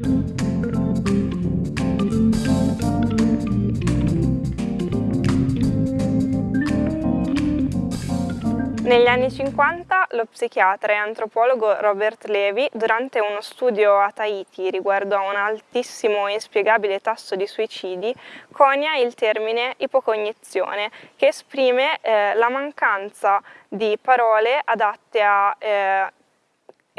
Negli anni 50 lo psichiatra e antropologo Robert Levy, durante uno studio a Tahiti riguardo a un altissimo e inspiegabile tasso di suicidi, conia il termine ipocognizione, che esprime eh, la mancanza di parole adatte a eh,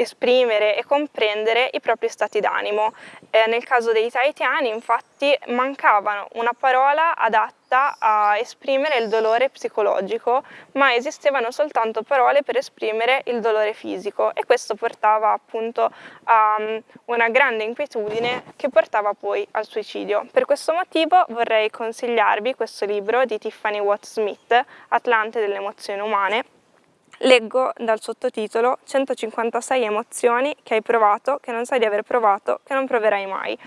esprimere e comprendere i propri stati d'animo. Eh, nel caso dei tahitiani infatti mancava una parola adatta a esprimere il dolore psicologico, ma esistevano soltanto parole per esprimere il dolore fisico e questo portava appunto a um, una grande inquietudine che portava poi al suicidio. Per questo motivo vorrei consigliarvi questo libro di Tiffany Watt Smith, Atlante delle emozioni umane, Leggo dal sottotitolo 156 emozioni che hai provato, che non sai di aver provato, che non proverai mai,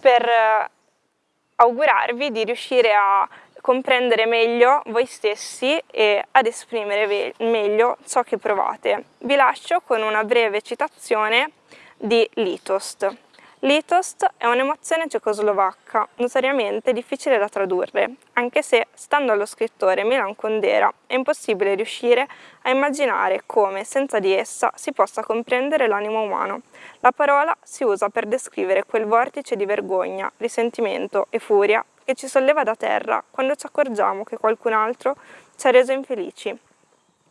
per eh, augurarvi di riuscire a comprendere meglio voi stessi e ad esprimere meglio ciò che provate. Vi lascio con una breve citazione di Litost. Litost è un'emozione cecoslovacca, notoriamente difficile da tradurre, anche se, stando allo scrittore Milan Kundera, è impossibile riuscire a immaginare come, senza di essa, si possa comprendere l'animo umano. La parola si usa per descrivere quel vortice di vergogna, risentimento e furia che ci solleva da terra quando ci accorgiamo che qualcun altro ci ha reso infelici.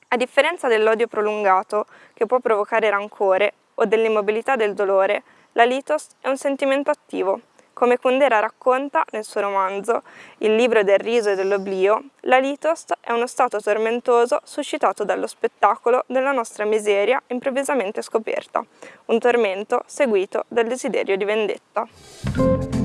A differenza dell'odio prolungato, che può provocare rancore, o dell'immobilità del dolore, la litos è un sentimento attivo. Come Kundera racconta nel suo romanzo Il libro del riso e dell'oblio, la litos è uno stato tormentoso suscitato dallo spettacolo della nostra miseria improvvisamente scoperta, un tormento seguito dal desiderio di vendetta.